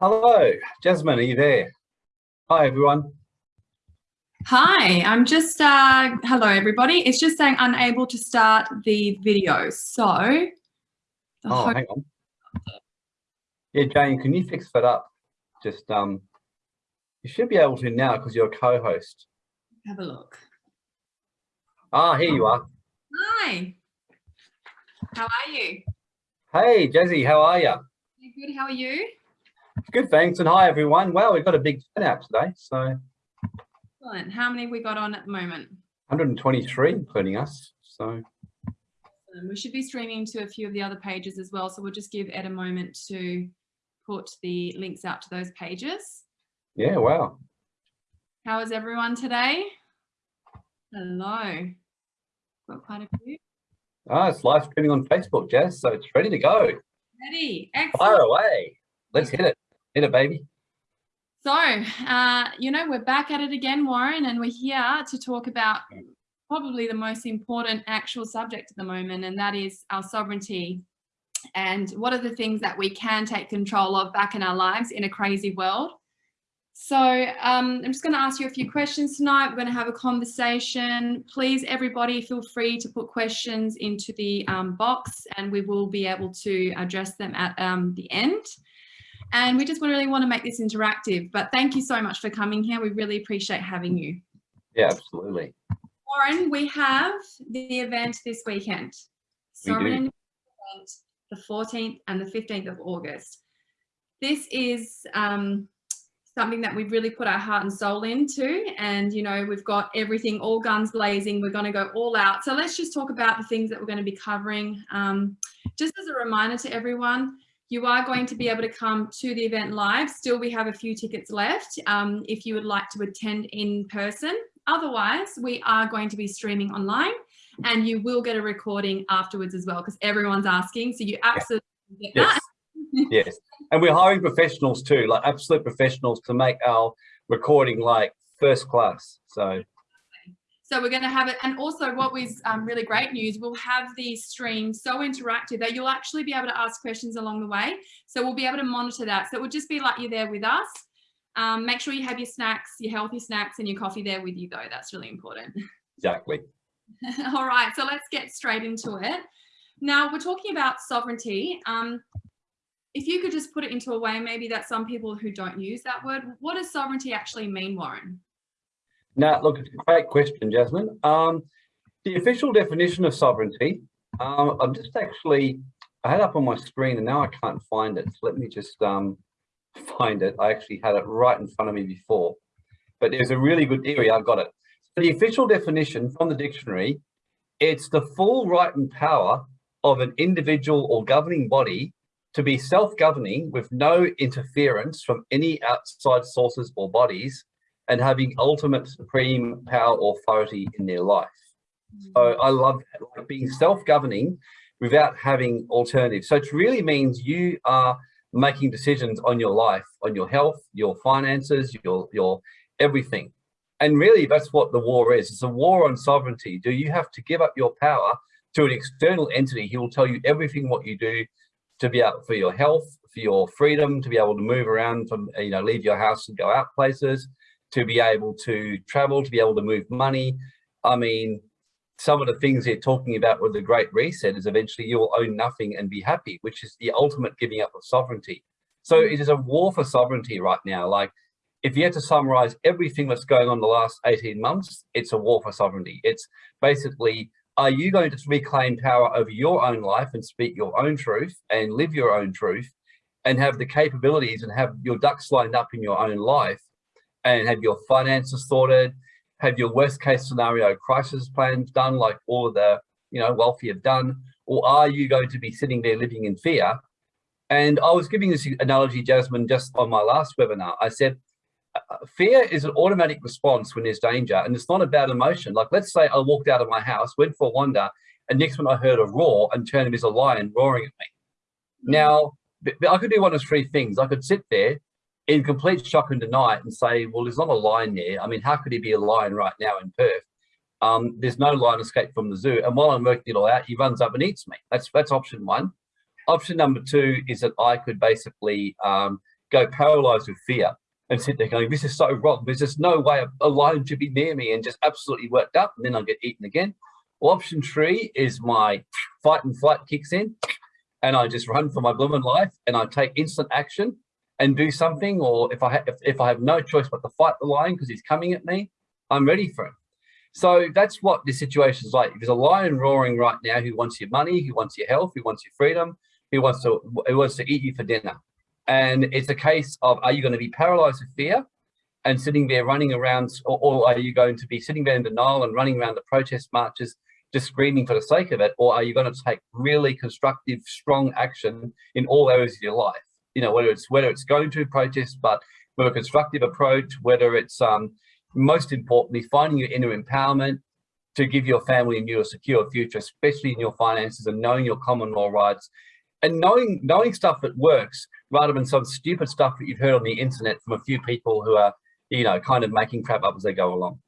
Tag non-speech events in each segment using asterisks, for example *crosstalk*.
Hello, Jasmine, are you there? Hi, everyone. Hi, I'm just, uh, hello everybody. It's just saying unable to start the video. So. Oh, hang on. Yeah, Jane, can you fix that up? Just, um, you should be able to now because you're a co-host. Have a look. Ah, here you are. Hi. How are you? Hey, Jazzy, how are you? Good, how are you? Good, thanks. And hi, everyone. Well, we've got a big turnout today, so. Excellent. How many have we got on at the moment? 123, including us, so. We should be streaming to a few of the other pages as well, so we'll just give Ed a moment to put the links out to those pages. Yeah, wow. How is everyone today? Hello. Got quite a few. Ah, it's live streaming on Facebook, Jazz, so it's ready to go. Ready. Excellent. Fire away. Let's hit it. Hit it, baby. So, uh, you know, we're back at it again, Warren, and we're here to talk about probably the most important actual subject at the moment, and that is our sovereignty and what are the things that we can take control of back in our lives in a crazy world. So um, I'm just going to ask you a few questions tonight. We're going to have a conversation. Please, everybody, feel free to put questions into the um, box and we will be able to address them at um, the end. And we just really want to make this interactive. But thank you so much for coming here. We really appreciate having you. Yeah, absolutely. Warren, we have the event this weekend. Sovereign event the 14th and the 15th of August. This is um, something that we've really put our heart and soul into and you know we've got everything all guns blazing we're going to go all out so let's just talk about the things that we're going to be covering um, just as a reminder to everyone you are going to be able to come to the event live. Still we have a few tickets left um, if you would like to attend in person. Otherwise we are going to be streaming online and you will get a recording afterwards as well because everyone's asking so you absolutely get yes. that. *laughs* Yes. And we're hiring professionals too like absolute professionals to make our recording like first class so so we're going to have it and also what was um, really great news we'll have the stream so interactive that you'll actually be able to ask questions along the way. So we'll be able to monitor that. So it will just be like you're there with us. Um, make sure you have your snacks your healthy snacks and your coffee there with you though. That's really important. *laughs* Exactly. All right so let's get straight into it. Now we're talking about sovereignty. Um, if you could just put it into a way maybe that some people who don't use that word, what does sovereignty actually mean, Warren? Now, look, it's a great question, Jasmine. Um, the official definition of sovereignty, um, I'm just actually, I had it up on my screen and now I can't find it. So let me just um, find it. I actually had it right in front of me before, but there's a really good area. I've got it. So the official definition from the dictionary, it's the full right and power of an individual or governing body to be self-governing with no interference from any outside sources or bodies and having ultimate supreme power authority in their life. So mm-hmm. I love being self-governing without having alternatives. So it really means you are making decisions on your life, on your health, your finances, your, your everything. And really that's what the war is. It's a war on sovereignty. Do you have to give up your power to an external entity? He will tell you everything what you do to be out for your health, for your freedom, to be able to move around, from you know, leave your house and go out places, to be able to travel, to be able to move money. I mean, some of the things they're talking about with the Great Reset is eventually you'll own nothing and be happy, which is the ultimate giving up of sovereignty. So it is a war for sovereignty right now. Like if you had to summarize everything that's going on the last 18 months, it's a war for sovereignty. It's basically are you going to reclaim power over your own life and speak your own truth and live your own truth and have the capabilities and have your ducks lined up in your own life and have your finances sorted, have your worst case scenario crisis plans done like all of the you know wealthy have done, or are you going to be sitting there living in fear? And I was giving this analogy, Jasmine, just on my last webinar. I said, fear is an automatic response when there's danger and it's not about emotion. Like let's say I walked out of my house, went for a wander, and next when I heard a roar and turned there's a lion roaring at me. Mm-hmm. Now, I could do one of three things. I could sit there in complete shock and denial and say, well, there's not a lion there. I mean, how could he be a lion right now in Perth? Um, there's no lion escape from the zoo. And while I'm working it all out, he runs up and eats me. That's that's option one. Option number two is that I could basically um, go paralyzed with fear and sit there going, this is so wrong. There's just no way a lion should be near me and just absolutely worked up and then I'll get eaten again. Well, option three is my fight and flight kicks in and I just run for my blooming life and I take instant action and do something. Or if I, if, if I have no choice but to fight the lion because he's coming at me, I'm ready for him. So that's what the situation is like. If there's a lion roaring right now who wants your money, who wants your health, who wants your freedom, who wants to who wants to eat you for dinner. And it's a case of are you going to be paralyzed with fear and sitting there running around, or, or are you going to be sitting there in denial and running around the protest marches just screaming for the sake of it, or are you going to take really constructive, strong action in all areas of your life? You know, whether it's whether it's going to protest, but with a constructive approach, whether it's um, most importantly, finding your inner empowerment to give your family and you a secure future, especially in your finances and knowing your common law rights and knowing knowing stuff that works rather than some stupid stuff that you've heard on the internet from a few people who are, you know, kind of making crap up as they go along.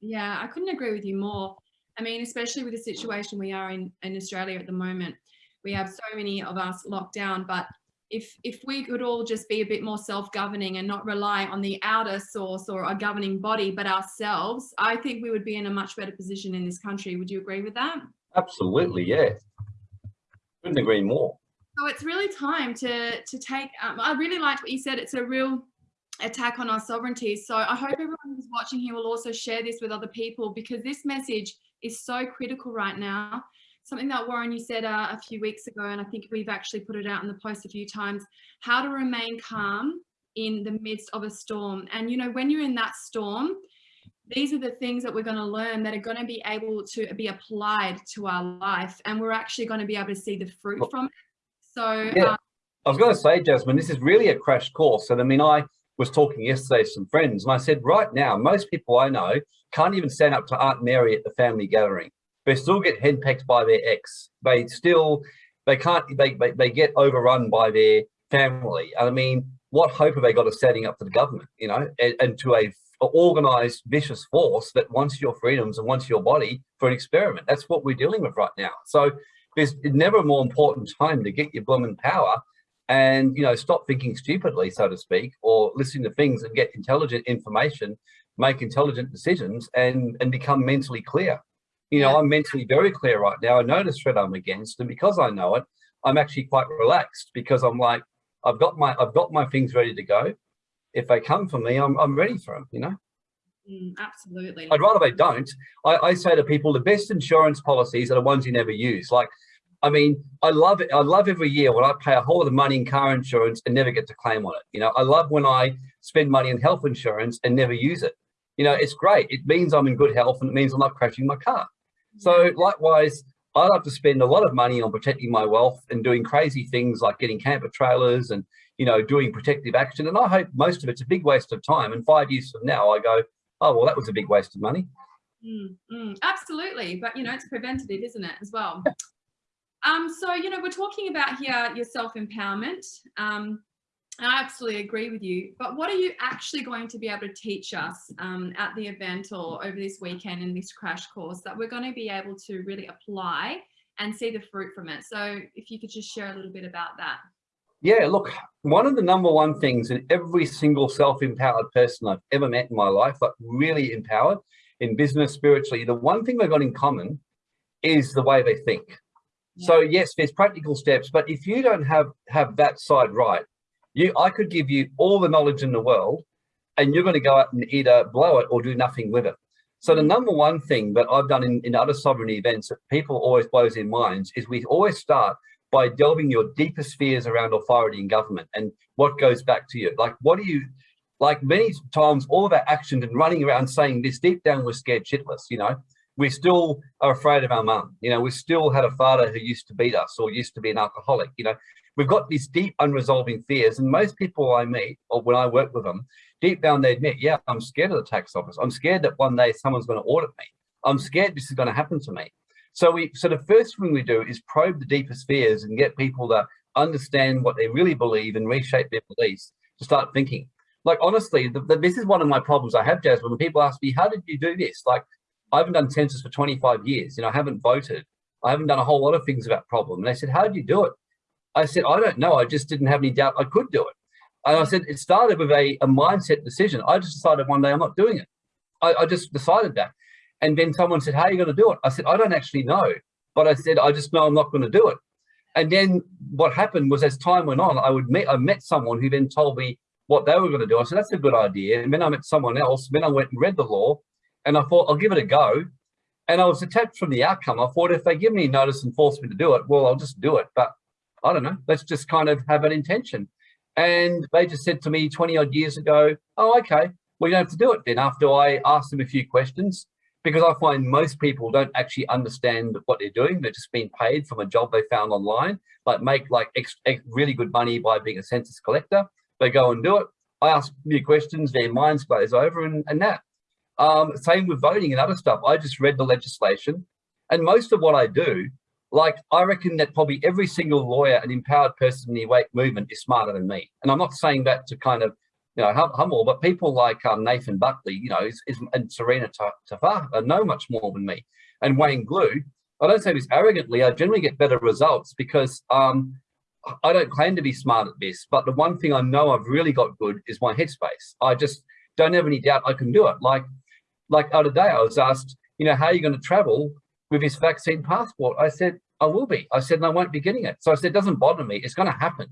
Yeah, I couldn't agree with you more. I mean, especially with the situation we are in, in Australia at the moment, we have so many of us locked down, but if if we could all just be a bit more self-governing and not rely on the outer source or a governing body but ourselves i think we would be in a much better position in this country. Would you agree with that? Absolutely yeah. Couldn't agree more. So it's really time to to take um, i really liked what you said. It's a real attack on our sovereignty. So i hope everyone who's watching here will also share this with other people because this message is so critical right now something that Warren, you said uh, a few weeks ago, and I think we've actually put it out in the post a few times, how to remain calm in the midst of a storm. And, you know, when you're in that storm, these are the things that we're going to learn that are going to be able to be applied to our life. And we're actually going to be able to see the fruit from it. So, yeah. Um, I was going to say, Jasmine, this is really a crash course. And I mean, I was talking yesterday to some friends and I said, right now, most people I know can't even stand up to Aunt Mary at the family gathering they still get henpecked by their ex. They still, they can't, they, they, they get overrun by their family. I mean, what hope have they got of setting up to the government, you know, and, and to a, organized vicious force that wants your freedoms and wants your body for an experiment? That's what we're dealing with right now. So there's never a more important time to get your blooming power and, you know, stop thinking stupidly, so to speak, or listening to things and get intelligent information, make intelligent decisions and, and become mentally clear you know, yeah. I'm mentally very clear right now. I know the threat I'm against, and because I know it, I'm actually quite relaxed because I'm like, I've got my, I've got my things ready to go. If they come for me, I'm, I'm ready for them. You know. Mm, absolutely. I'd rather they don't. I, I say to people, the best insurance policies are the ones you never use. Like, I mean, I love it. I love every year when I pay a whole lot of money in car insurance and never get to claim on it. You know, I love when I spend money in health insurance and never use it. You know, it's great. It means I'm in good health and it means I'm not crashing my car. So likewise, I like to spend a lot of money on protecting my wealth and doing crazy things like getting camper trailers and, you know, doing protective action. And I hope most of it's a big waste of time. And five years from now, I go, oh, well, that was a big waste of money. Mm, mm, absolutely. But, you know, it's preventative, isn't it, as well? Um, so, you know, we're talking about here your self-empowerment. Um, I absolutely agree with you. But what are you actually going to be able to teach us um, at the event or over this weekend in this crash course that we're going to be able to really apply and see the fruit from it? So if you could just share a little bit about that. Yeah, look, one of the number one things in every single self-empowered person I've ever met in my life, like really empowered in business, spiritually, the one thing they've got in common is the way they think. Yeah. So yes, there's practical steps, but if you don't have have that side right, you, I could give you all the knowledge in the world and you're going to go out and either blow it or do nothing with it. So the number one thing that I've done in, in other sovereignty events that people always blows their minds is we always start by delving your deepest fears around authority and government and what goes back to you. Like, what do you, like many times, all of our actions and running around saying this deep down, we're scared shitless, you know, we still are afraid of our mum. You know, we still had a father who used to beat us or used to be an alcoholic. You know, we've got these deep unresolving fears and most people I meet or when I work with them, deep down they admit, yeah, I'm scared of the tax office. I'm scared that one day someone's going to audit me. I'm scared this is going to happen to me. So we, so the first thing we do is probe the deepest fears and get people to understand what they really believe and reshape their beliefs to start thinking. Like, honestly, the, the, this is one of my problems I have, Jasmine, when people ask me, how did you do this? Like, I haven't done census for 25 years. You know, I haven't voted. I haven't done a whole lot of things about problem. And they said, how did you do it? I said, I don't know. I just didn't have any doubt I could do it. And I said, it started with a, a mindset decision. I just decided one day I'm not doing it. I, I just decided that. And then someone said, how are you going to do it? I said, I don't actually know. But I said, I just know I'm not going to do it. And then what happened was as time went on, I would meet, I met someone who then told me what they were going to do. I said, that's a good idea. And then I met someone else. Then I went and read the law and I thought, I'll give it a go. And I was attached from the outcome. I thought if they give me notice and force me to do it, well, I'll just do it. But I don't know, let's just kind of have an intention. And they just said to me 20 odd years ago, oh, okay, well, you don't have to do it then after I asked them a few questions because I find most people don't actually understand what they're doing. They're just being paid from a job they found online, like make like ex, ex, really good money by being a census collector. They go and do it. I ask a few questions, their minds glaze over and, and that. Um, same with voting and other stuff. I just read the legislation and most of what I do, like I reckon that probably every single lawyer and empowered person in the awake movement is smarter than me. And I'm not saying that to kind of, you know, hum humble, but people like um, Nathan Buckley, you know, is, is, and Serena Tafar know much more than me. And Wayne Glew, I don't say this arrogantly, I generally get better results because um, I don't claim to be smart at this, but the one thing I know I've really got good is my headspace. I just don't have any doubt I can do it. Like like other day I was asked, you know, how are you going to travel with this vaccine passport? I said, I will be. I said, and I won't be getting it. So I said, it doesn't bother me. It's going to happen.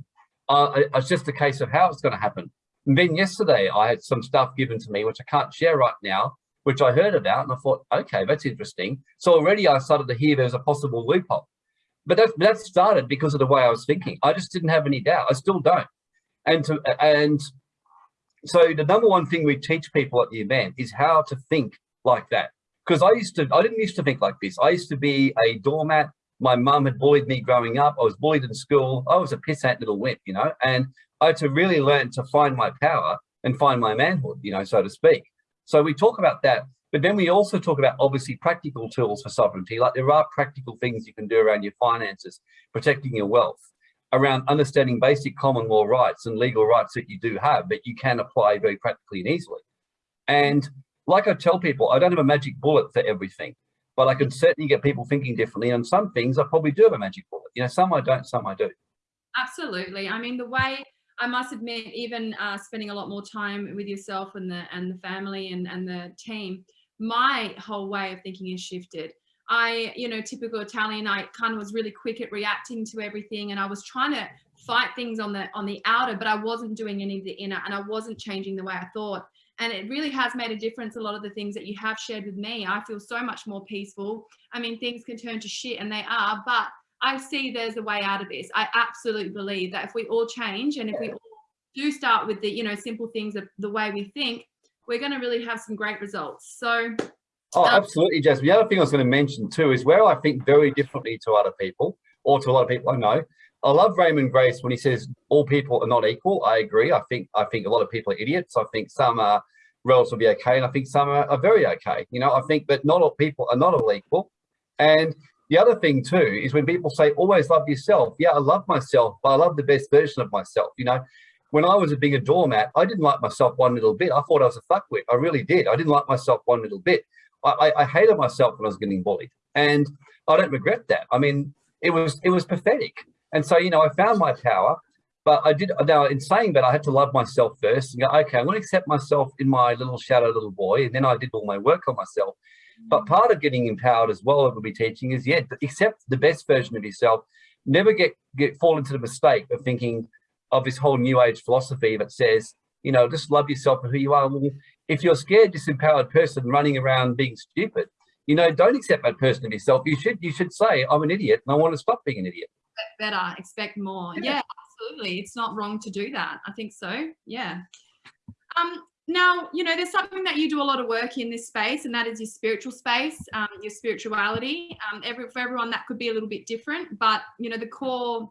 Uh, it's just a case of how it's going to happen. And then yesterday I had some stuff given to me, which I can't share right now, which I heard about and I thought, okay, that's interesting. So already I started to hear there's a possible loophole. But that, that started because of the way I was thinking. I just didn't have any doubt. I still don't. And to, and so the number one thing we teach people at the event is how to think like that. Because I used to, I didn't used to think like this. I used to be a doormat. My mum had bullied me growing up. I was bullied in school. I was a pissant little wimp, you know, and I had to really learn to find my power and find my manhood, you know, so to speak. So we talk about that, but then we also talk about obviously practical tools for sovereignty. Like there are practical things you can do around your finances, protecting your wealth, around understanding basic common law rights and legal rights that you do have, but you can apply very practically and easily. And like I tell people, I don't have a magic bullet for everything, but I can certainly get people thinking differently. And some things I probably do have a magic bullet. You know, some I don't, some I do. Absolutely. I mean, the way I must admit, even uh, spending a lot more time with yourself and the and the family and, and the team, my whole way of thinking has shifted. I, you know, typical Italian, I kind of was really quick at reacting to everything and I was trying to fight things on the on the outer, but I wasn't doing any of the inner and I wasn't changing the way I thought. And it really has made a difference. A lot of the things that you have shared with me, I feel so much more peaceful. I mean, things can turn to shit and they are, but I see there's a way out of this. I absolutely believe that if we all change and if we all do start with the, you know, simple things of the way we think, we're going to really have some great results. So Oh, um, absolutely, Jasmine. The other thing I was going to mention too is where I think very differently to other people or to a lot of people I know. I love Raymond Grace when he says all people are not equal. I agree. I think I think a lot of people are idiots. I think some are relatively okay, and I think some are, are very okay. You know, I think, but not all people are not all equal. And the other thing too is when people say always love yourself. Yeah, I love myself, but I love the best version of myself. You know, when I was a a doormat, I didn't like myself one little bit. I thought I was a fuckwit. I really did. I didn't like myself one little bit. I, I hated myself when I was getting bullied and I don't regret that. I mean, it was, it was pathetic. And so, you know, I found my power, but I did, now in saying that I had to love myself first and go, okay, I'm going to accept myself in my little shadow little boy. And then I did all my work on myself. But mm. part of getting empowered as well, I will be teaching is, yeah, accept the best version of yourself. Never get, get fall into the mistake of thinking of this whole new age philosophy that says, you know, just love yourself for who you are. Well, if you're scared, disempowered person running around being stupid, you know, don't accept that person of yourself. You should you should say, I'm an idiot and I want to stop being an idiot. Better, expect more. Yeah. yeah, absolutely. It's not wrong to do that. I think so. Yeah. Um, now, you know, there's something that you do a lot of work in this space, and that is your spiritual space, um, your spirituality. Um, every, for everyone, that could be a little bit different, but, you know, the core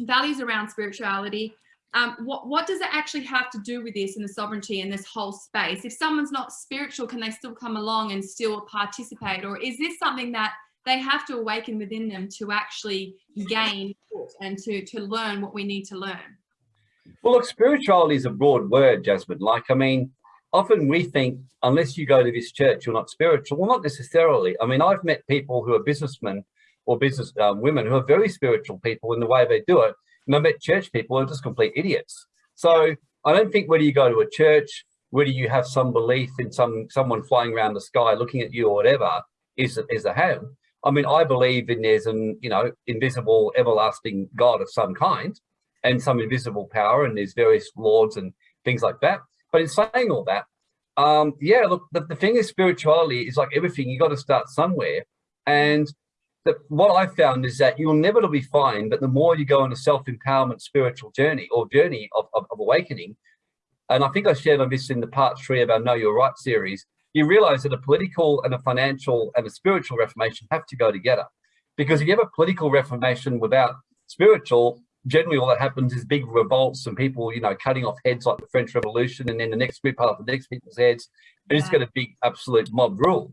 values around spirituality um, what, what does it actually have to do with this and the sovereignty and this whole space? If someone's not spiritual, can they still come along and still participate? Or is this something that they have to awaken within them to actually gain and to, to learn what we need to learn? Well, look, spirituality is a broad word, Jasmine. Like, I mean, often we think unless you go to this church, you're not spiritual. Well, not necessarily. I mean, I've met people who are businessmen or business um, women who are very spiritual people in the way they do it and I met church people who are just complete idiots. So I don't think whether you go to a church, whether you have some belief in some someone flying around the sky looking at you or whatever is, is a have. I mean, I believe in there's an, you know, invisible, everlasting God of some kind and some invisible power and there's various lords and things like that. But in saying all that, um, yeah, look, the, the thing is spirituality is like everything, you got to start somewhere. And the, what I found is that you'll inevitably find that the more you go on a self-empowerment spiritual journey or journey of, of, of awakening, and I think I shared on this in the part three of our Know Your Right series, you realize that a political and a financial and a spiritual reformation have to go together. Because if you have a political reformation without spiritual, generally all that happens is big revolts and people, you know, cutting off heads like the French Revolution and then the next group off the next people's heads. And it's got a big absolute mob rule.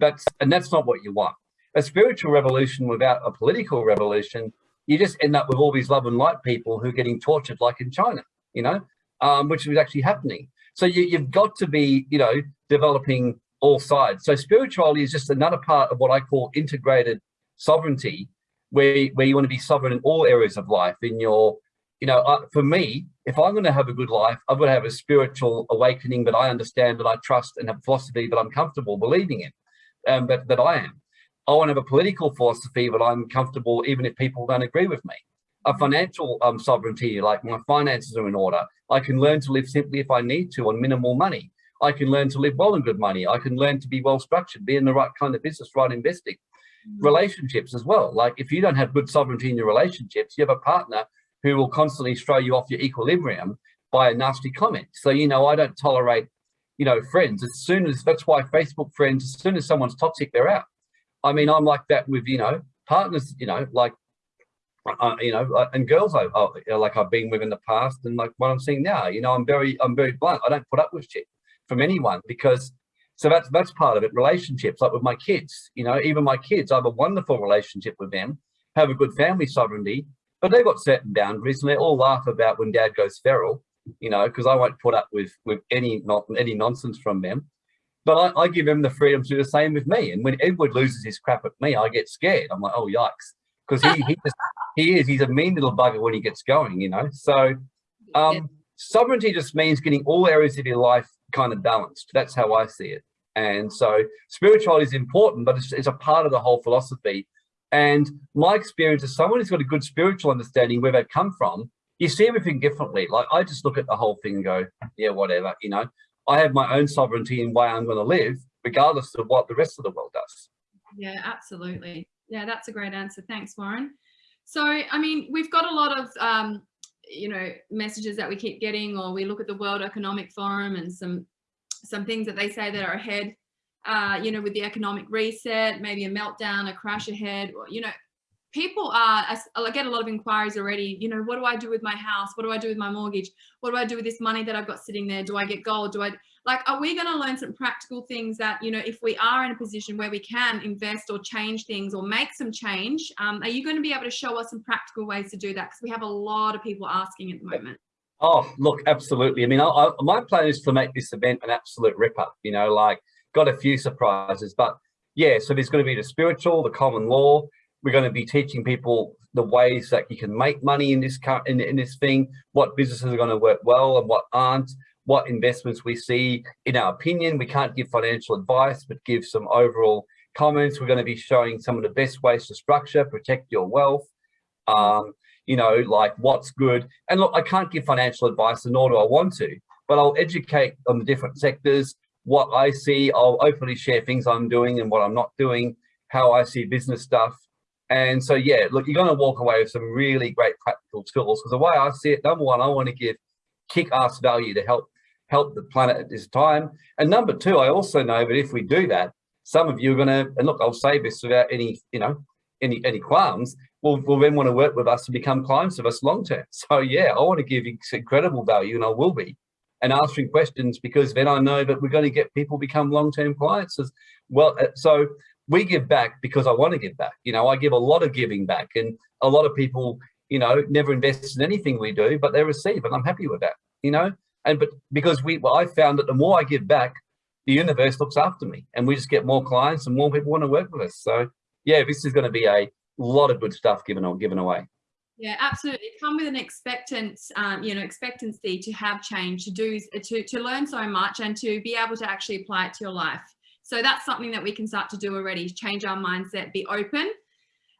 That's and that's not what you want. A spiritual revolution without a political revolution, you just end up with all these love and light people who are getting tortured like in China, you know, um, which was actually happening. So you, you've got to be, you know, developing all sides. So spirituality is just another part of what I call integrated sovereignty, where, where you want to be sovereign in all areas of life in your, you know, uh, for me, if I'm going to have a good life, I'm going to have a spiritual awakening that I understand, that I trust and have philosophy that I'm comfortable believing in, um, that, that I am. I want to have a political philosophy that I'm comfortable even if people don't agree with me. A financial um, sovereignty, like my finances are in order. I can learn to live simply if I need to on minimal money. I can learn to live well in good money. I can learn to be well structured, be in the right kind of business, right investing. Mm. Relationships as well. Like if you don't have good sovereignty in your relationships, you have a partner who will constantly throw you off your equilibrium by a nasty comment. So, you know, I don't tolerate, you know, friends. As soon as, that's why Facebook friends, as soon as someone's toxic, they're out. I mean, I'm like that with, you know, partners, you know, like, uh, you know, and girls I, I, like I've been with in the past and like what I'm seeing now, you know, I'm very, I'm very blunt. I don't put up with shit from anyone because so that's that's part of it relationships like with my kids you know even my kids i have a wonderful relationship with them have a good family sovereignty but they've got certain boundaries and they all laugh about when dad goes feral you know because i won't put up with with any not any nonsense from them. But I, I, give them the freedom to do the same with me and when edward loses his crap at me i get scared. I'm like oh yikes because he he, just, he is he's a mean little bugger when he gets going you know so um sovereignty just means getting all areas of your life kind of balanced. That's how I see it. And so spirituality is important, but it's, it's, a part of the whole philosophy. And my experience as someone who's got a good spiritual understanding where they've come from, you see everything differently. Like I just look at the whole thing and go, yeah, whatever, you know, I have my own sovereignty in way I'm going to live, regardless of what the rest of the world does. Yeah, absolutely. Yeah, that's a great answer. Thanks, Warren. So, I mean, we've got a lot of um, you know, messages that we keep getting, or we look at the World Economic Forum and some some things that they say that are ahead, uh, you know, with the economic reset, maybe a meltdown, a crash ahead, or, you know, people are, I get a lot of inquiries already, you know, what do I do with my house? What do I do with my mortgage? What do I do with this money that I've got sitting there? Do I get gold? Do I, like, are we going to learn some practical things that, you know, if we are in a position where we can invest or change things or make some change, um, are you going to be able to show us some practical ways to do that? Because we have a lot of people asking at the moment. Oh, look, absolutely. I mean, I, I, my plan is to make this event an absolute ripper, you know, like got a few surprises, but yeah, so there's going to be the spiritual, the common law. We're going to be teaching people the ways that you can make money in this in, in this thing, what businesses are going to work well and what aren't what investments we see. In our opinion, we can't give financial advice, but give some overall comments. We're going to be showing some of the best ways to structure, protect your wealth, um, you know, like what's good. And look, I can't give financial advice, nor do I want to, but I'll educate on the different sectors, what I see. I'll openly share things I'm doing and what I'm not doing, how I see business stuff. And so, yeah, look, you're going to walk away with some really great practical tools because the way I see it, number one, I want to give kick-ass value to help help the planet at this time. And number two, I also know that if we do that, some of you are going to, and look, I'll say this without any, you know, any any qualms, will, will then want to work with us to become clients of us long term. *laughs* So yeah, I want to give incredible value and I will be and answering questions because then I know that we're going to get people become long-term clients as well. Uh, so we give back because I want to give back. You know, I give a lot of giving back and a lot of people, you know, never invest in anything we do, but they receive and I'm happy with that, you know, and but because we, well, I found that the more I give back, the universe looks after me, and we just get more clients and more people want to work with us. So yeah, this is going to be a lot of good stuff given or given away. Yeah, absolutely. Come with an expectant, um, you know, expectancy to have change, to do, to, to learn so much and to be able to actually apply it to your life. So that's something that we can start to do already, change our mindset, be open.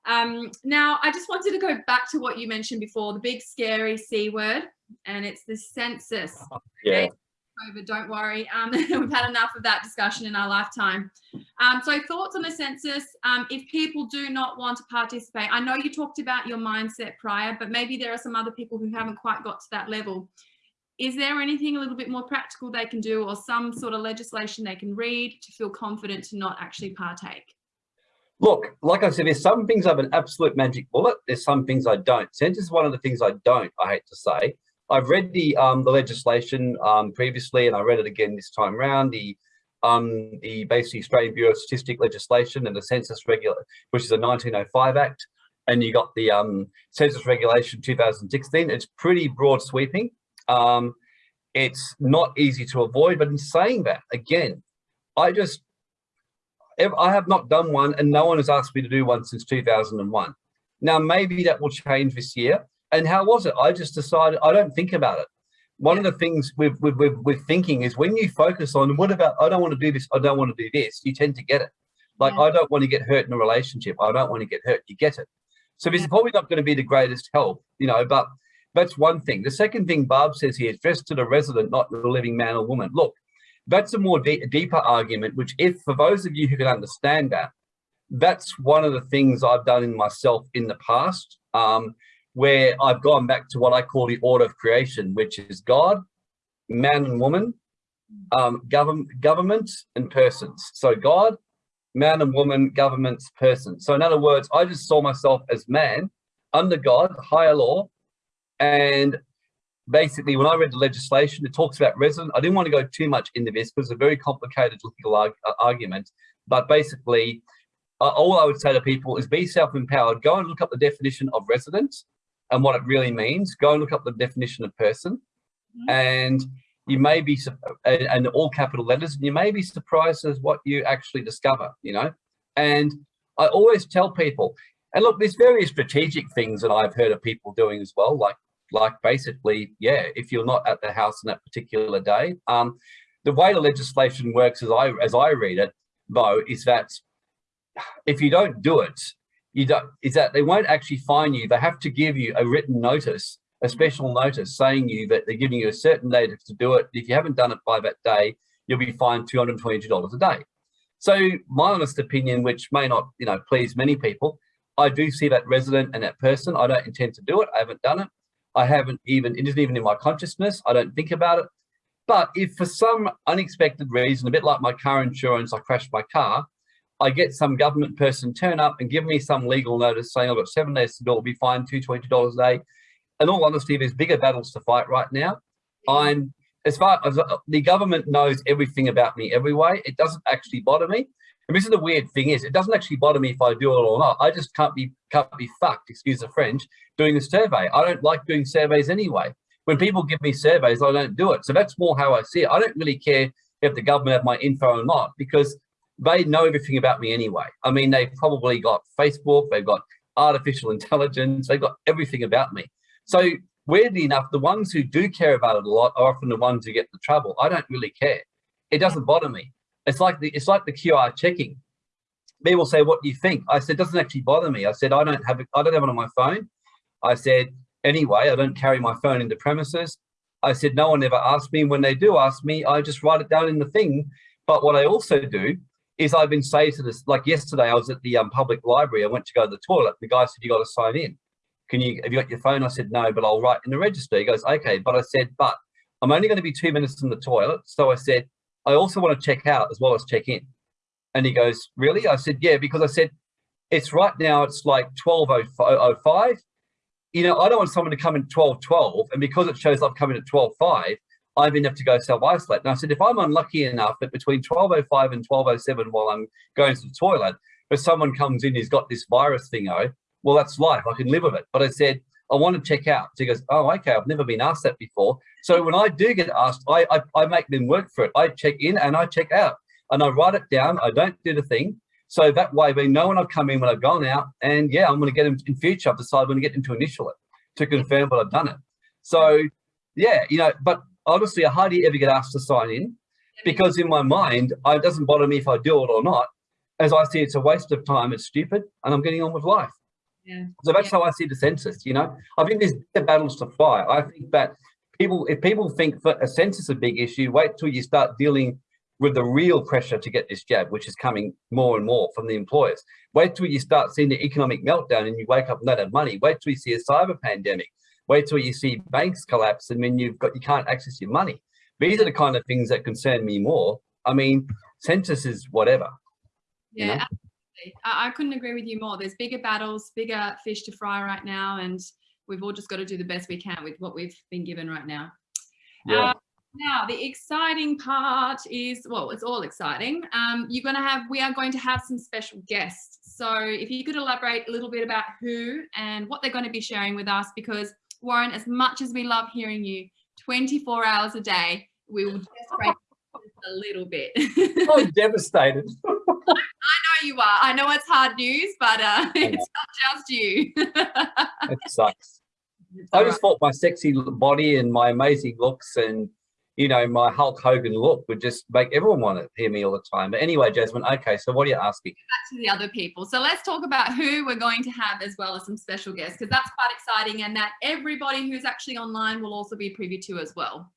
Um, now, I just wanted to go back to what you mentioned before, the big scary C word, and it's the census. Yeah. COVID, don't worry. Um, *laughs* we've had enough of that discussion in our lifetime. Um, so thoughts on the census, um, if people do not want to participate, I know you talked about your mindset prior, but maybe there are some other people who haven't quite got to that level. Is there anything a little bit more practical they can do or some sort of legislation they can read to feel confident to not actually partake? Look, like I said, there's some things I have an absolute magic bullet. There's some things I don't. Census is one of the things I don't, I hate to say. I've read the um, the legislation um, previously, and I read it again this time around. The um, the basically Australian Bureau of Statistic legislation and the Census Regular, which is a 1905 Act, and you got the um, Census Regulation 2016. It's pretty broad sweeping. Um, it's not easy to avoid, but in saying that, again, I just I have not done one, and no one has asked me to do one since 2001. Now, maybe that will change this year. And how was it? I just decided I don't think about it. One of the things with, with, with, with thinking is when you focus on what about, I don't want to do this, I don't want to do this, you tend to get it. Like, yeah. I don't want to get hurt in a relationship. I don't want to get hurt. You get it. So this is probably not going to be the greatest help, you know, but that's one thing. The second thing Barb says here is dressed to the resident, not the living man or woman. Look, that's a more de deeper argument, which if for those of you who can understand that, that's one of the things I've done in myself in the past. Um, where I've gone back to what I call the order of creation, which is God, man and woman, um, government, government and persons. So God, man and woman, governments, persons. So in other words, I just saw myself as man under God, higher law. And basically when I read the legislation, it talks about resident. I didn't want to go too much into this because it's a very complicated legal arg argument. But basically, uh, all I would say to people is be self-empowered. Go and look up the definition of resident and what it really means, go and look up the definition of person. Mm -hmm. And you may be, and all capital letters, and you may be surprised as what you actually discover, you know? And I always tell people, and look, there's various strategic things that I've heard of people doing as well, like, like basically, yeah, if you're not at the house on that particular day, um, the way the legislation works as I, as I read it, though, is that if you don't do it, you don't, is that they won't actually fine you. They have to give you a written notice, a special notice saying you that they're giving you a certain date to do it. If you haven't done it by that day, you'll be fined $222 a day. So my honest opinion, which may not, you know, please many people, I do see that resident and that person. I don't intend to do it. I haven't done it. I haven't even, it isn't even in my consciousness. I don't think about it. But if for some unexpected reason, a bit like my car insurance, I crashed my car, I get some government person turn up and give me some legal notice saying I've got seven days to do it, will be fined $220 a day. In all honesty, there's bigger battles to fight right now. I'm, as far as uh, the government knows everything about me every way, it doesn't actually bother me. And this is the weird thing is, it doesn't actually bother me if I do it or not. I just can't be can't be fucked, excuse the French, doing a survey. I don't like doing surveys anyway. When people give me surveys, I don't do it. So that's more how I see it. I don't really care if the government have my info or not, because they know everything about me anyway. I mean, they've probably got Facebook, they've got artificial *laughs* intelligence, they've got everything about me. So weirdly enough, the ones who do care about it a lot are often the ones who get the trouble. I don't really care. It doesn't bother me. It's like the it's like the QR checking. People say, "What do you think?" I said, "Doesn't actually bother me." I said, "I don't have it. I don't have it on my phone." I said, "Anyway, I don't carry my phone into premises." I said, "No one ever asked me. When they do ask me, I just write it down in the thing." But what I also do is I've been saying to this, like yesterday, I was at the um, public library. I went to go to the toilet. The guy said, you got to sign in. Can you, have you got your phone? I said, no, but I'll write in the register. He goes, okay. But I said, but I'm only going to be two minutes in the toilet. So I said, I also want to check out as well as check in. And he goes, really? I said, yeah, because I said, it's right now, it's like 12.05. You know, I don't want someone to come in 12.12 and because it shows come in at 12.5, I then have to go self-isolate. And I said, if I'm unlucky enough that between 12.05 and 12.07 while I'm going to the toilet, if someone comes in who's got this virus thing, oh, well, that's life. I can live with it. But I said, I want to check out. So he goes, oh, okay, I've never been asked that before. So when I do get asked, I, I, I make them work for it. I check in and I check out and I write it down. I don't do the thing. So that way they know when I've come in, when I've gone out. And yeah, I'm going to get them in future. I've decided I'm going to get them to initial it. to confirm what I've done it. So yeah, you know, but honestly, I hardly ever get asked to sign in because in my mind, it doesn't bother me if I do it or not. As I see, it's a waste of time. It's stupid, and I'm getting on with life. Yeah. So that's Yeah. how I see the census. You know, I think there's battles to fight. I think that people, if people think that a census is a big issue, wait till you start dealing with the real pressure to get this jab, which is coming more and more from the employers. Wait till you start seeing the economic meltdown and you wake up and not have money. Wait till you see a cyber pandemic. Wait till you see banks collapse and then you've got you can't access your money. These are the kind of things that concern me more. I mean, census is whatever. Yeah, you know? I, I couldn't agree with you more. There's bigger battles, bigger fish to fry right now, and we've all just got to do the best we can with what we've been given right now. Yeah. Uh, now, the exciting part is, well, it's all exciting. Um, you're going to have, we are going to have some special guests. So if you could elaborate a little bit about who and what they're going to be sharing with us, because Warren, as much as we love hearing you 24 hours a day, we will just *laughs* break a little bit. *laughs* I'm devastated. *laughs* I, know you are. I know it's hard news, but uh, it's not just you. It sucks. I just thought my sexy body and my amazing looks and you know my Hulk Hogan look would just make everyone want to hear me all the time. But anyway, Jasmine, okay, so what are you asking? back to the other people. So let's talk about who we're going to have as well as some special guests because that's quite exciting and that everybody who's actually online will also be privy to as well.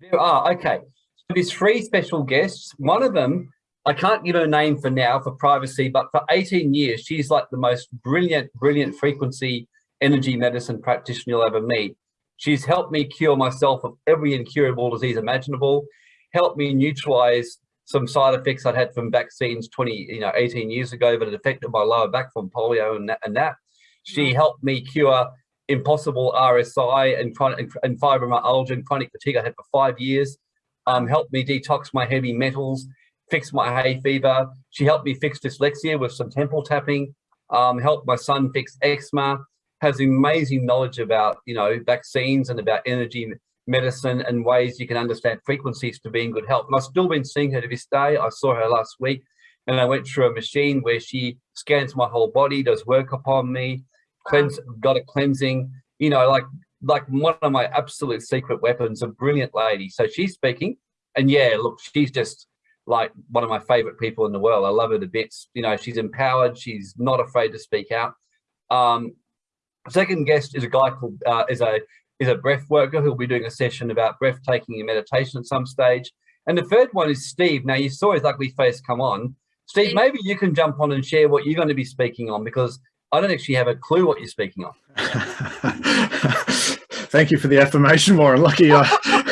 There are okay. So there's three special guests. One of them, I can't give her name for now for privacy, but for 18 years, she's like the most brilliant, brilliant frequency energy medicine practitioner you'll ever meet. She's helped me cure myself of every incurable disease imaginable, helped me neutralize some side effects I'd had from vaccines 20, you know, 18 years ago that had affected my lower back from polio and that. And that. She helped me cure impossible RSI and chronic and fibromyalgia and chronic fatigue I had for five years. Um, helped me detox my heavy metals, fix my hay fever. She helped me fix dyslexia with some temple tapping. Um, helped my son fix eczema. Has amazing knowledge about you know vaccines and about energy medicine and ways you can understand frequencies to be in good health. And I've still been seeing her to this day. I saw her last week and I went through a machine where she scans my whole body, does work upon me, cleanse, got a cleansing, you know, like like one of my absolute secret weapons, a brilliant lady. So she's speaking and yeah, look, she's just like one of my favorite people in the world. I love her to bits. You know, she's empowered. She's not afraid to speak out. Um, second guest is a guy called, uh, is a is a breath worker who'll be doing a session about breathtaking and meditation at some stage. And the third one is Steve. Now you saw his ugly face come on. Steve, Steve. maybe you can jump on and share what you're going to be speaking on because I don't actually have a clue what you're speaking on. *laughs* Thank you for the affirmation, Warren. Lucky I, *laughs*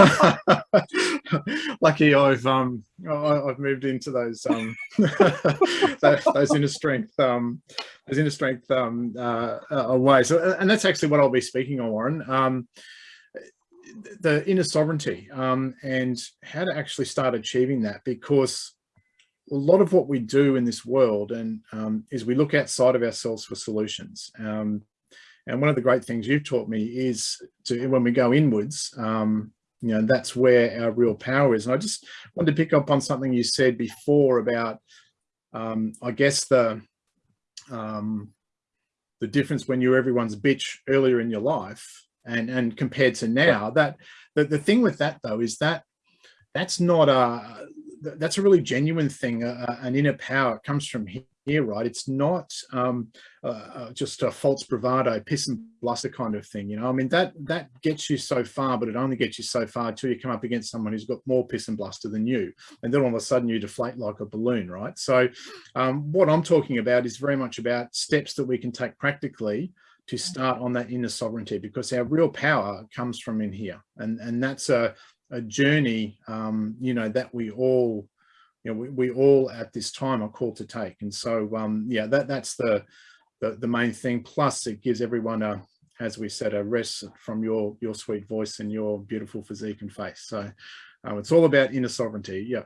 *laughs* lucky I've um I, I've moved into those um *laughs* those, inner strength um those inner strength um uh, uh ways. And that's actually what I'll be speaking on, Warren. Um, the inner sovereignty um, and how to actually start achieving that because a lot of what we do in this world and um, is we look outside of ourselves for solutions. Um, and one of the great things you've taught me is to when we go inwards, um, you know, that's where our real power is. And I just wanted to pick up on something you said before about, um, I guess the um, the difference when you're everyone's bitch earlier in your life and and compared to now. That the, the thing with that though is that that's not a that's a really genuine thing, uh, an inner power. It comes from here, right? It's not um, uh, uh, just a false bravado, piss and bluster kind of thing. You know, I mean, that that gets you so far, but it only gets you so far until you come up against someone who's got more piss and bluster than you. And then all of a sudden you deflate like a balloon, right? So um, what I'm talking about is very much about steps that we can take practically to start on that inner sovereignty because our real power comes from in here. And, and that's a, a journey, um, you know, that we all, you know, we, we all at this time are called to take. And so, um, yeah, that that's the, the, the main thing. Plus it gives everyone a, as we said, a rest from your, your sweet voice and your beautiful physique and face. So um, it's all about inner sovereignty. Yeah.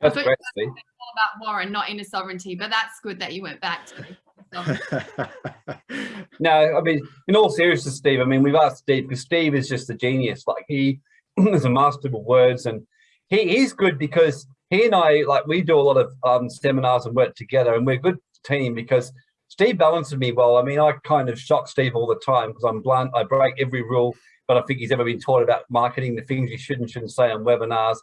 That's But- great, Steve. All about Warren, not inner sovereignty, but that's good that you went back to. So, *laughs* No, I mean, in all seriousness, Steve, I mean, we've asked Steve because Steve is just a genius. Like he *clears throat* is a master of words and he is good because he and I, like we do a lot of um, seminars and work together and we're a good team because Steve balances me well. I mean, I kind of shock Steve all the time because I'm blunt. I break every rule, but I think he's ever been taught about marketing, the things you should and shouldn't say on webinars.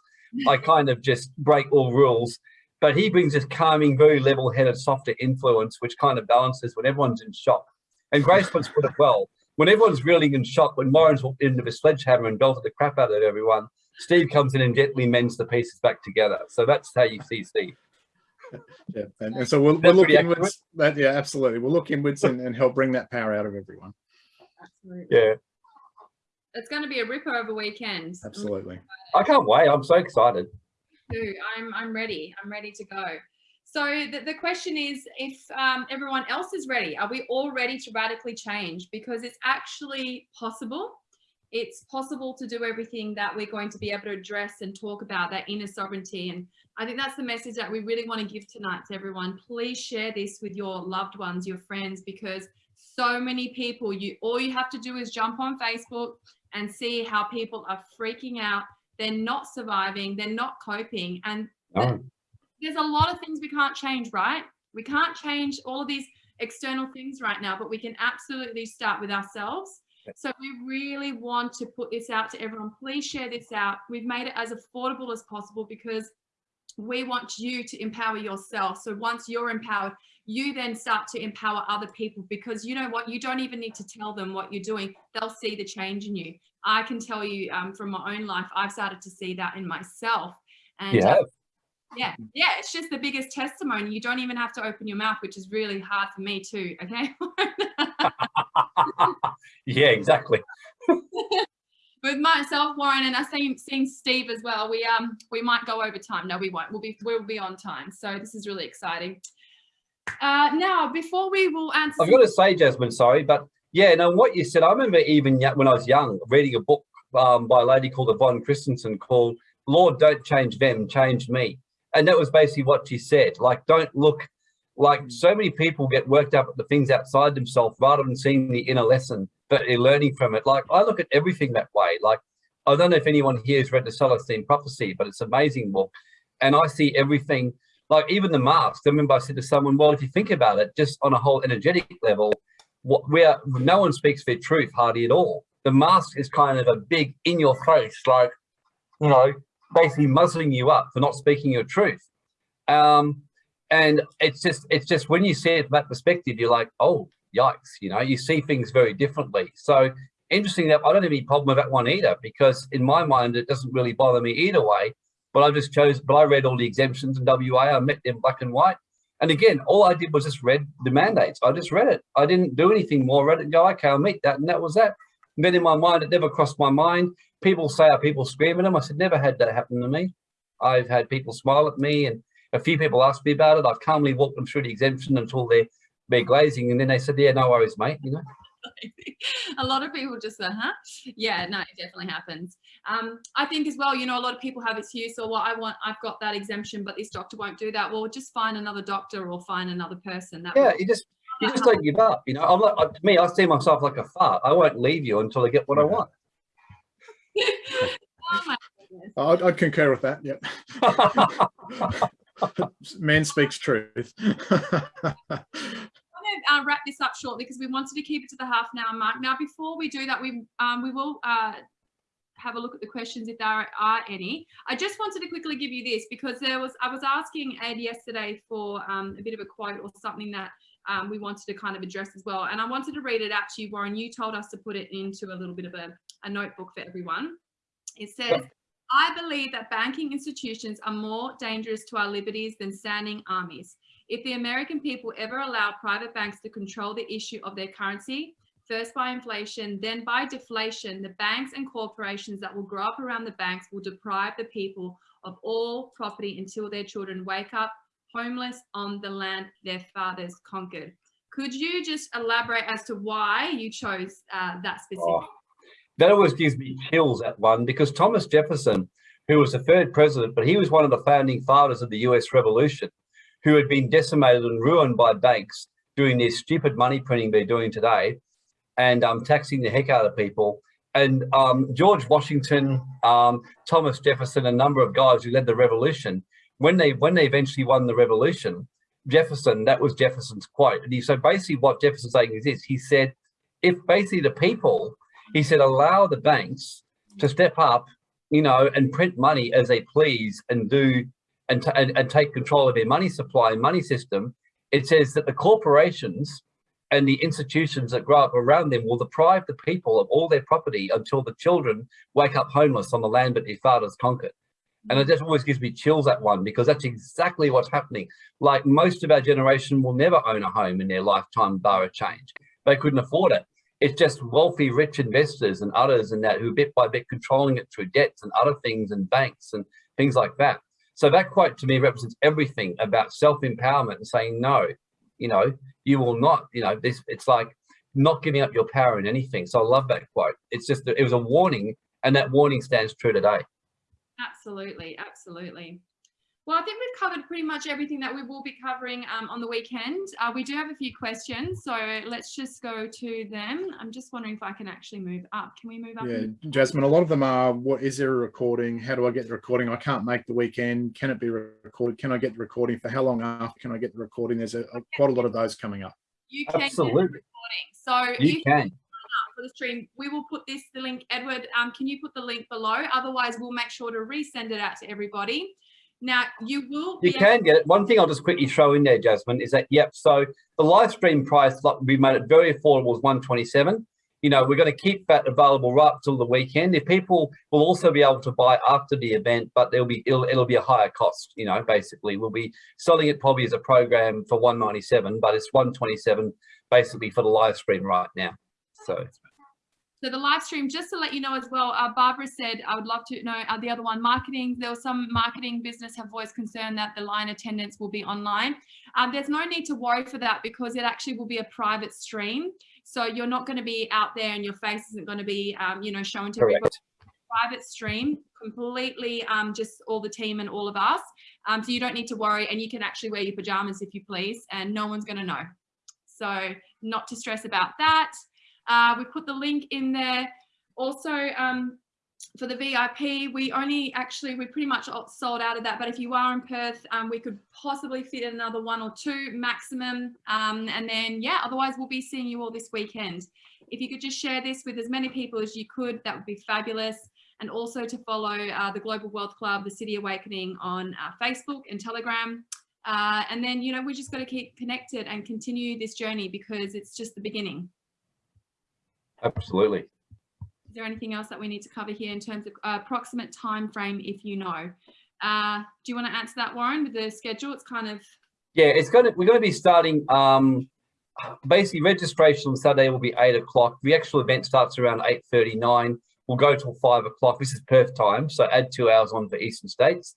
I *laughs* kind of just break all rules. But he brings this calming, very level-headed, softer influence, which kind of balances when everyone's in shock. And Grace puts put it well. When everyone's really in shock, when Lauren's walked into the sledgehammer and belted the crap out of everyone, Steve comes in and gently mends the pieces back together. So that's how you see Steve. Yeah, and, and so we'll, we'll look inwards. That, yeah, absolutely. We'll look inwards and, and help bring that power out of everyone. Absolutely. Yeah, It's going to be a ripper of a weekend. Absolutely. I can't wait. I'm so excited. I'm I'm ready. I'm ready to go. So the, the question is if um, everyone else is ready, are we all ready to radically change? Because it's actually possible. It's possible to do everything that we're going to be able to address and talk about that inner sovereignty. And I think that's the message that we really want to give tonight to everyone. Please share this with your loved ones, your friends, because so many people, you all you have to do is jump on Facebook and see how people are freaking out. They're not surviving. They're not coping. And Oh, there's a lot of things we can't change, right? We can't change all of these external things right now, but we can absolutely start with ourselves. So we really want to put this out to everyone. Please share this out. We've made it as affordable as possible because we want you to empower yourself. So once you're empowered, you then start to empower other people because you know what? You don't even need to tell them what you're doing. They'll see the change in you. I can tell you um, from my own life, I've started to see that in myself. And you uh, yeah yeah it's just the biggest testimony you don't even have to open your mouth which is really hard for me too okay *laughs* *laughs* yeah, exactly. *laughs* with myself warren and i seen seen steve as well we um we might go over time no we won't we'll be we'll be on time so this is really exciting uh now before we will answer I've got to say, Jasmine, sorry, but yeah, no, what you said, I remember even when I was young, reading a book um, by a lady called Yvonne Christensen called Lord, Don't Change Them, Change Me. And that was basically what she said. Like, don't look like so many people get worked up at the things outside themselves rather than seeing the inner lesson, but they're learning from it. Like, I look at everything that way. Like, I don't know if anyone here has read the Celestine Prophecy, but it's an amazing book. And I see everything, like even the masks. I remember I said to someone, well, if you think about it, just on a whole energetic level, what where no one speaks their truth hardly at all. The mask is kind of a big in your face, like, you know, basically muzzling you up for not speaking your truth. Um, and it's just, it's just when you see it from that perspective, you're like, oh, yikes, you know, you see things very differently. So interesting that I don't have any problem with that one either, because in my mind, it doesn't really bother me either way. But I just chose, but I read all the exemptions in WA, I met them black and white. And again, all I did was just read the mandates. I just read it. I didn't do anything more. Read it and go, okay, I'll meet that. And that was that. And then in my mind, it never crossed my mind. People say, are people screaming them? I said, never had that happen to me. I've had people smile at me and a few people asked me about it. I've calmly walked them through the exemption until they're, they're glazing. And then they said, yeah, no worries, mate. You know, *laughs* a lot of people just say, huh? Yeah, no, it definitely happens. Um, I think as well, you know, a lot of people have excuse or well, I want, I've got that exemption, but this doctor won't do that. Well, just find another doctor or find another person. That yeah, you just, you just *laughs* don't give up. You know, I'm like, to me, I see myself like a fart. I won't leave you until I get what I want. *laughs* oh my goodness. I'd, I'd concur with that. Yep. *laughs* Man speaks truth. *laughs* I'm going to uh, wrap this up shortly because we wanted to keep it to the half an hour mark. Now, before we do that, we um, we will uh, have a look at the questions if there are, are any. I just wanted to quickly give you this because there was I was asking Ed yesterday for um, a bit of a quote or something that um, we wanted to kind of address as well. And I wanted to read it out to you, Warren. You told us to put it into a little bit of a, a notebook for everyone. It says, I believe that banking institutions are more dangerous to our liberties than standing armies. If the American people ever allow private banks to control the issue of their currency, first by inflation, then by deflation, the banks and corporations that will grow up around the banks will deprive the people of all property until their children wake up homeless on the land their fathers conquered. Could you just elaborate as to why you chose uh, that specific? Oh, that always gives me chills at one because Thomas Jefferson, who was the third president, but he was one of the founding fathers of the US Revolution, who had been decimated and ruined by banks doing this stupid money printing they're doing today and um, taxing the heck out of people. And um, George Washington, um, Thomas Jefferson, a number of guys who led the revolution, when they when they eventually won the revolution, Jefferson, that was Jefferson's quote. And he said basically what Jefferson's saying is this, he said, if basically the people, he said, allow the banks to step up, you know, and print money as they please and do and, and, and take control of their money supply and money system, it says that the corporations and the institutions that grow up around them will deprive the people of all their property until the children wake up homeless on the land that their fathers conquered. And it just always gives me chills that one because that's exactly what's happening. Like most of our generation will never own a home in their lifetime bar a change. They couldn't afford it. It's just wealthy, rich investors and others and that who bit by bit controlling it through debts and other things and banks and things like that. So that quote to me represents everything about self-empowerment and saying, no, you know, you will not, you know, this, it's like not giving up your power in anything. So I love that quote. It's just, it was a warning and that warning stands true today. Absolutely, absolutely. Well, I think we've covered pretty much everything that we will be covering um, on the weekend. Uh, we do have a few questions, so let's just go to them. I'm just wondering if I can actually move up. Can we move up? Yeah, Jasmine, a lot of them are, what is there a recording? How do I get the recording? I can't make the weekend. Can it be recorded? Can I get the recording? For how long after can I get the recording? There's a, a quite a lot of those coming up. You can Absolutely. get the recording. So You if can. for the stream, we will put this the link. Edward, um, can you put the link below? Otherwise, we'll make sure to resend it out to everybody. Now, you will You can get it. One thing I'll just quickly throw in there, Jasmine, is that, yep, so the live stream price, like we made it very affordable, was 127. You know, we're going to keep that available right till the weekend. If people will also be able to buy after the event, but there'll be, it'll, it'll be a higher cost, you know, basically. We'll be selling it probably as a program for 197, but it's 127 basically for the live stream right now. So So the live stream, just to let you know as well, uh, Barbara said, I would love to know uh, the other one, marketing. There was some marketing business have voiced concern that the line attendance will be online. Um, there's no need to worry for that because it actually will be a private stream. So you're not going to be out there and your face isn't going to be, um, you know, shown to everybody. correct. Private stream, completely um, just all the team and all of us. Um, so you don't need to worry and you can actually wear your pajamas if you please and no one's going to know. So not to stress about that. Uh, we put the link in there. Also, um, for the VIP, we only actually, we pretty much sold out of that. But if you are in Perth, um, we could possibly fit in another one or two maximum. Um, and then, yeah, otherwise we'll be seeing you all this weekend. If you could just share this with as many people as you could, that would be fabulous. And also to follow uh, the Global Wealth Club, the City Awakening on uh, Facebook and Telegram. Uh, and then, you know, we just got to keep connected and continue this journey because it's just the beginning. Absolutely. Is there anything else that we need to cover here in terms of uh, approximate time frame, if you know? Uh, do you want to answer that, Warren, with the schedule? It's kind of Yeah, it's going to, we're going to be starting, um, basically registration on Saturday will be eight o'clock. The actual event starts around 8.39. We'll go till five o'clock. This is Perth time, so add two hours on for Eastern States.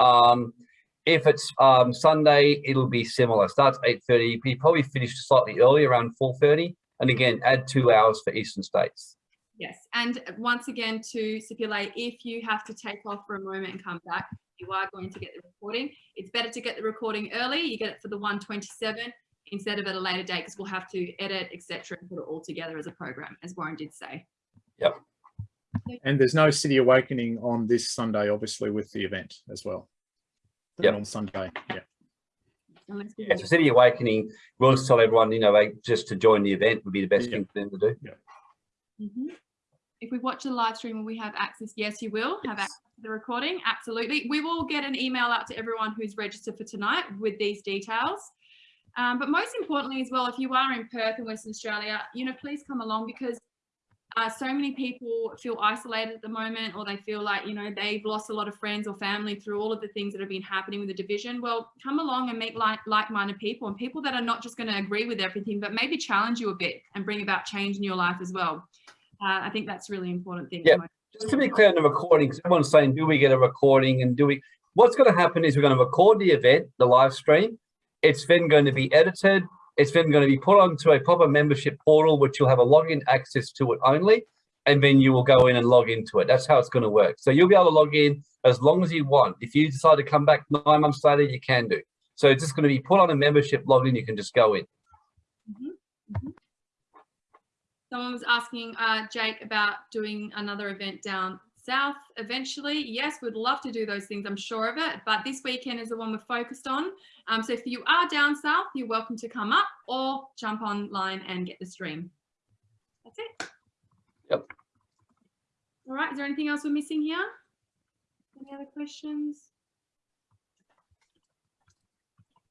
Um, if it's um, Sunday, it'll be similar. Starts 8.30, we probably finish slightly early, around 4.30. And again, add two hours for Eastern States. yes. And once again, to stipulate, if you have to take off for a moment and come back, you are going to get the recording. It's better to get the recording early. You get it for the 127 instead of at a later date because we'll have to edit, etc., and put it all together as a program, as Warren did say. Yep. And there's no City Awakening on this Sunday, obviously, with the event as well. The Yep. On Sunday, yeah. Unless we Yeah, so City Awakening, we'll just tell everyone, you know, like, just to join the event would be the best Yeah. thing for them to do. Mhm. If we watch the live stream, will we have access? Yes, you will have access to the recording. Absolutely. We will get an email out to everyone who's registered for tonight with these details. Um, but most importantly as well, if you are in Perth in Western Australia, you know, please come along because uh, so many people feel isolated at the moment or they feel like, you know, they've lost a lot of friends or family through all of the things that have been happening with the division. Well, come along and meet like, like-minded people and people that are not just going to agree with everything, but maybe challenge you a bit and bring about change in your life as well. Uh, I think that's really important thing. Yeah. Just to be clear on the recording because everyone's saying, do we get a recording and do we, what's going to happen is we're going to record the event, the live stream. It's then going to be edited. It's then going to be put onto a proper membership portal, which you'll have a login access to it only. And then you will go in and log into it. That's how it's going to work. So you'll be able to log in as long as you want. If you decide to come back nine months later, you can do. So it's just going to be put on a membership login. You can just go in. Someone was asking uh, Jake about doing another event down south eventually. Yes, we'd love to do those things, I'm sure of it, but this weekend is the one we're focused on. Um, so if you are down south, you're welcome to come up or jump online and get the stream. That's it. Yep. All right, is there anything else we're missing here? Any other questions?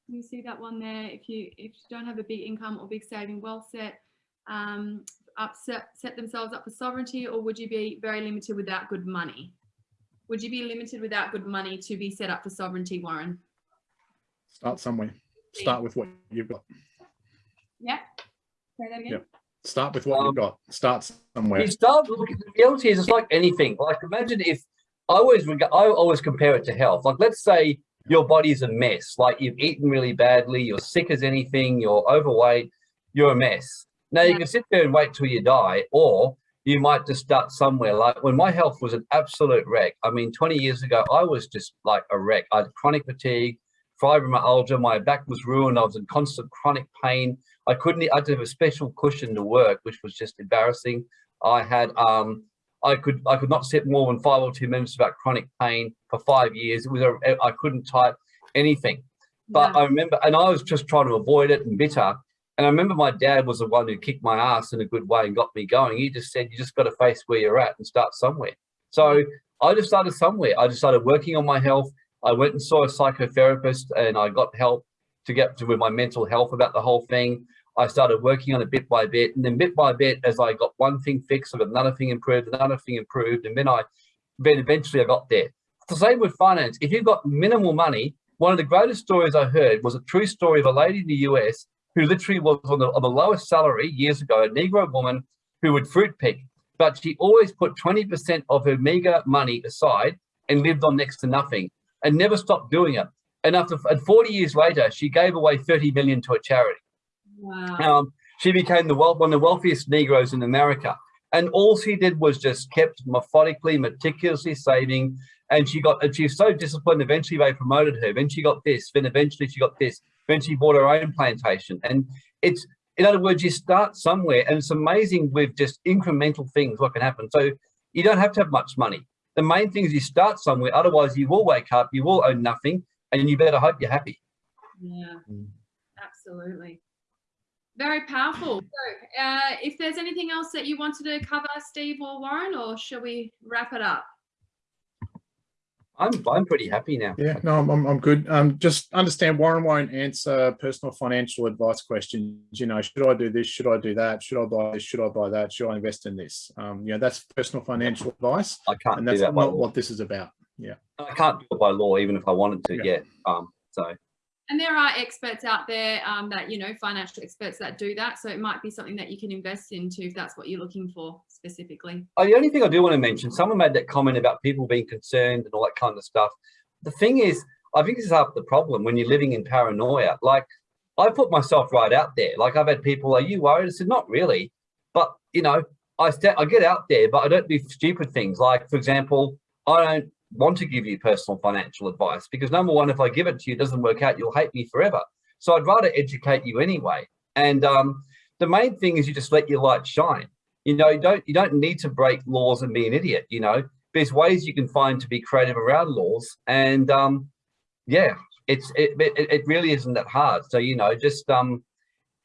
You see that one there, if you if you don't have a big income or big saving well set, um, up set, set themselves up for sovereignty or would you be very limited without good money? Would you be limited without good money to be set up for sovereignty, Warren? Start somewhere. Start with what you've got. Yeah. Say that again. Yep. Start with what Um, you've got. Start somewhere. You start looking, the reality is it's like anything. Like imagine if I always I always compare it to health. Like let's say your body's a mess, like you've eaten really badly, you're sick as anything, you're overweight, you're a mess. Now you can sit there and wait till you die, or you might just start somewhere. Like when my health was an absolute wreck. I mean, 20 years ago, I was just like a wreck. I had chronic fatigue, fibromyalgia, my back was ruined, I was in constant chronic pain. I couldn't, I had to have a special cushion to work, which was just embarrassing. I had, um, I could, I could not sit more than five or two minutes about chronic pain for five years. It was, a, I couldn't type anything. But Yeah. I remember, and I was just trying to avoid it and bitter. And I remember my dad was the one who kicked my ass in a good way and got me going. He just said, you just got to face where you're at and start somewhere. So I just started somewhere. I just started working on my health. I went and saw a psychotherapist and I got help to get to with my mental health about the whole thing. I started working on it bit by bit. And then bit by bit, as I got one thing fixed, I got another thing improved, another thing improved. And then I, then eventually I got there. The same with finance. If you've got minimal money, one of the greatest stories I heard was a true story of a lady in the US who literally was on the, on the lowest salary years ago, a Negro woman who would fruit pick, but she always put 20% of her meager money aside and lived on next to nothing and never stopped doing it. And after and 40 years later, she gave away 30 million to a charity. Wow. Um, she became the wealth, one of the wealthiest Negroes in America. And all she did was just kept methodically, meticulously saving. And she got, and she was so disciplined. Eventually, they promoted her. Then she got this. Then eventually, she got this. Then she bought her own plantation. And it's, in other words, you start somewhere, and it's amazing with just incremental things what can happen. So you don't have to have much money. The main thing is you start somewhere. Otherwise, you will wake up, you will own nothing, and you better hope you're happy. Yeah, Mm. absolutely. Very powerful. So, uh, if there's anything else that you wanted to cover, Steve or Warren, or shall we wrap it up? I'm, I'm pretty happy now. Yeah, no, I'm, I'm, I'm good. Um, just understand Warren won't answer personal financial advice questions. You know, should I do this? Should I do that? Should I buy this? Should I buy that? Should I invest in this? Um, you know, that's personal financial advice, I can't and do that's that not law. what this is about. Yeah. I can't do it by law, even if I wanted to Yeah. yet. Um, so And there are experts out there um, that, you know, financial experts that do that. So it might be something that you can invest into if that's what you're looking for specifically. oh, the only thing I do want to mention, someone made that comment about people being concerned and all that kind of stuff. The thing is, I think this is half the problem when you're living in paranoia. Like I put myself right out there. Like I've had people, are you worried? I said, not really. But you know, I I get out there, but I don't do stupid things. Like, for example, I don't want to give you personal financial advice because number one, if I give it to you, it doesn't work out, you'll hate me forever. So I'd rather educate you anyway. And um, the main thing is you just let your light shine. You know, you don't you don't need to break laws and be an idiot. You know, there's ways you can find to be creative around laws, and um, yeah, it's it, it it really isn't that hard. So you know, just um,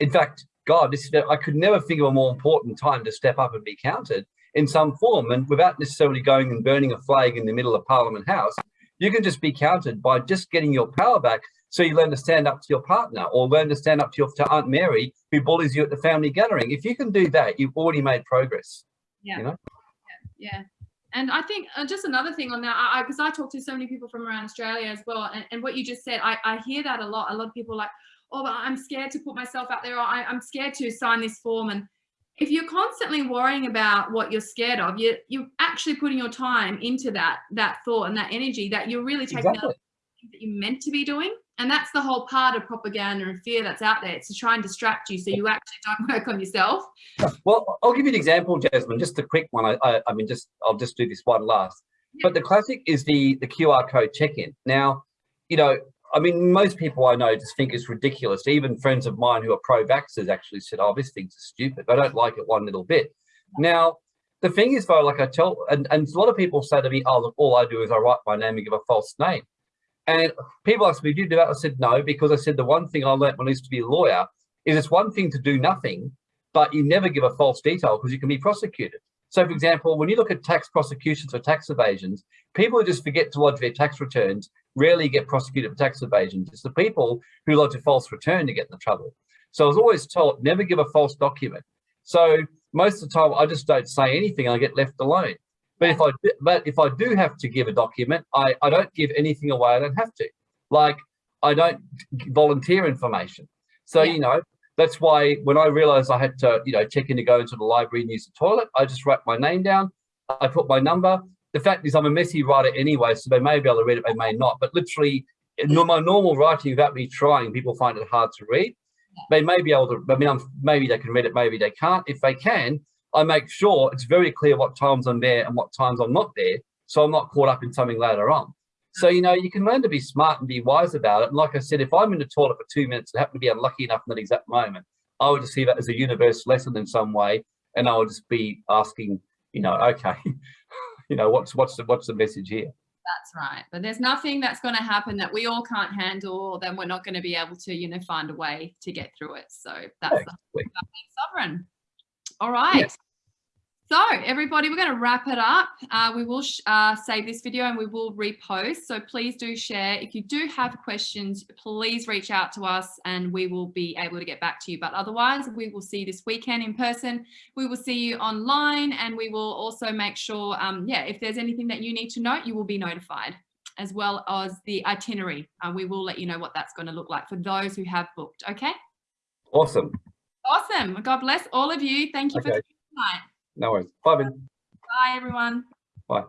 in fact, God, this I could never think of a more important time to step up and be counted in some form, and without necessarily going and burning a flag in the middle of Parliament House, you can just be counted by just getting your power back. So you learn to stand up to your partner, or learn to stand up to your to Aunt Mary who bullies you at the family gathering. If you can do that, you've already made progress. Yeah. You know? Yeah. And I think uh, just another thing on that, I because I, talk to so many people from around Australia as well, and, and what you just said, I, I hear that a lot. A lot of people are like, oh, but I'm scared to put myself out there, or I, I'm scared to sign this form. And if you're constantly worrying about what you're scared of, you you're actually putting your time into that that thought and that energy that you're really taking out Exactly. of that you're meant to be doing. And that's the whole part of propaganda and fear that's out there. It's to try and distract you so you actually don't *laughs* work on yourself. Well, I'll give you an example, Jasmine, just a quick one. I, I, I mean, just I'll just do this one last. But the classic is the the QR code check-in. Now, you know, I mean, most people I know just think it's ridiculous. Even friends of mine who are pro-vaxxers actually said, "Oh, this thing's stupid. I don't like it one little bit." Now, the thing is though, like I tell, and, and a lot of people say to me, oh, look, all I do is I write my name and give a false name. And people ask me, do you do that? I said, no, because I said the one thing I learned when I used to be a lawyer is it's one thing to do nothing, but you never give a false detail because you can be prosecuted. So for example, when you look at tax prosecutions or tax evasions, people just forget to lodge their tax returns rarely get prosecuted for tax evasion. It's the people who lodge a false return to get in the trouble. So I was always told, never give a false document. So most of the time I just don't say anything and I get left alone. But if I do, but if I do have to give a document, I, I don't give anything away. I don't have to. Like I don't volunteer information. So Yeah. you know that's why when I realized I had to you know check in to go into the library and use the toilet, I just write my name down. I put my number. The fact is I'm a messy writer anyway, so they may be able to read it, they may not. But literally, in my normal writing without me trying, people find it hard to read. They may be able to. I mean, I'm, maybe they can read it, maybe they can't. If they can, I make sure it's very clear what times I'm there and what times I'm not there, so I'm not caught up in something later on. So, you know, you can learn to be smart and be wise about it. And like I said, if I'm in the toilet for two minutes and happen to be unlucky enough in that exact moment, I would just see that as a universe lesson in some way. And I would just be asking, you know, *laughs* okay, you know, what's what's the what's the message here? That's right. But there's nothing that's going to happen that we all can't handle, then we're not going to be able to, you know, find a way to get through it. So that's the Exactly. being sovereign. All right. So everybody, we're going to wrap it up. Uh, we will sh- uh, save this video and we will repost. So please do share. If you do have questions, please reach out to us and we will be able to get back to you. But otherwise, we will see you this weekend in person. We will see you online and we will also make sure, um, yeah, if there's anything that you need to know, you will be notified as well as the itinerary. Uh, we will let you know what that's going to look like for those who have booked. Okay. Awesome. Awesome. God bless all of you. Thank you for Okay. tonight. No worries. Bye, Ben. Bye, everyone. Bye.